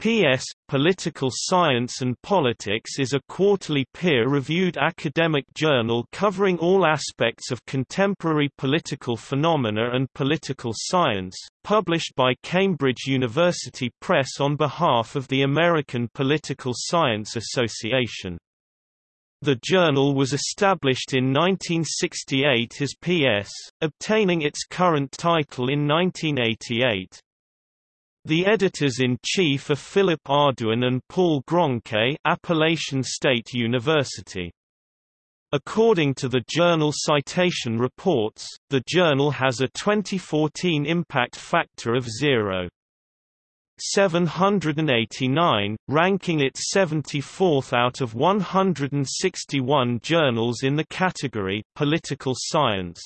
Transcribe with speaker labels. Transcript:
Speaker 1: PS, Political Science and Politics is a quarterly peer-reviewed academic journal covering all aspects of contemporary political phenomena and political science, published by Cambridge University Press on behalf of the American Political Science Association. The journal was established in 1968 as PS, obtaining its current title in 1988. The editors-in-chief are Philip Ardoin and Paul Gronke Appalachian State University. According to the Journal Citation Reports, the journal has a 2014 impact factor of 0.789, ranking it 74th out of 161 journals in the category Political Science.